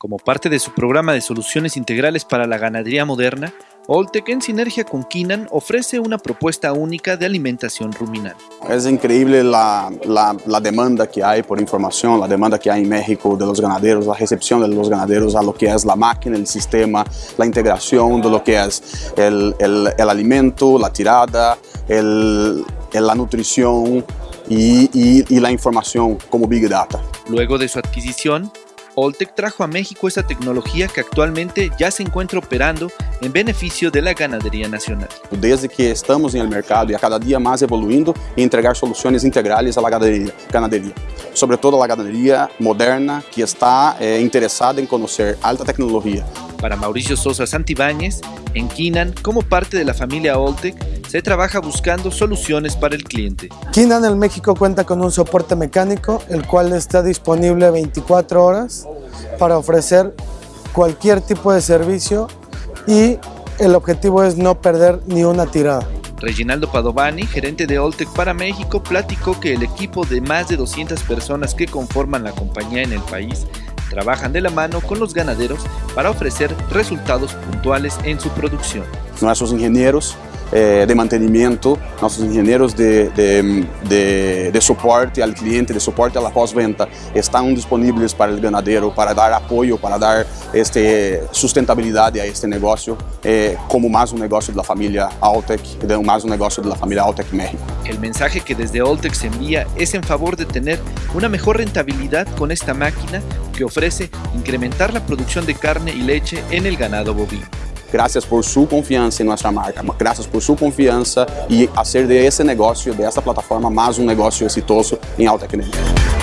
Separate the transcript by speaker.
Speaker 1: Como parte de su programa de soluciones integrales para la ganadería moderna, Oltec, en sinergia con Kinan, ofrece una propuesta única de alimentación ruminal.
Speaker 2: Es increíble la, la, la, demanda que hay por información, la demanda que hay en México de los ganaderos, la recepción de los ganaderos a lo que es la máquina, el sistema, la integración de lo que es el, el, el alimento, la tirada, el, la nutrición y, y, y la información como Big Data.
Speaker 1: Luego de su adquisición, Oltec trajo a México esa tecnología que actualmente ya se encuentra operando en beneficio de la ganadería nacional.
Speaker 2: Desde que estamos en el mercado y a cada día más evoluindo y entregar soluciones integrales a la ganadería, ganadería. sobre todo a la ganadería moderna que está eh, interesada en conocer alta tecnología.
Speaker 1: Para Mauricio Sosa Santibáñez, en Kinan, como parte de la familia Oltec, se trabaja buscando soluciones para el cliente.
Speaker 3: Kinan en México cuenta con un soporte mecánico, el cual está disponible 24 horas para ofrecer cualquier tipo de servicio y el objetivo es no perder ni una tirada.
Speaker 1: Reginaldo Padovani, gerente de Oltec para México, platicó que el equipo de más de 200 personas que conforman la compañía en el país trabajan de la mano con los ganaderos para ofrecer resultados puntuales en su producción.
Speaker 2: Nuestros ingenieros eh, de mantenimiento, nuestros ingenieros de, de, de, de, soporte al cliente, de soporte a la postventa, están disponibles para el ganadero, para dar apoyo, para dar este, sustentabilidad a este negocio, eh, como más un negocio de la familia Altec, más un negocio de la familia Altec México.
Speaker 1: El mensaje que desde Altec se envía es en favor de tener una mejor rentabilidad con esta máquina que ofrece incrementar la producción de carne y leche en el ganado bovino.
Speaker 2: Gracias por su confianza en nuestra marca, gracias por su confianza y hacer de ese negocio, de esta plataforma, más un negocio exitoso en alta tecnología.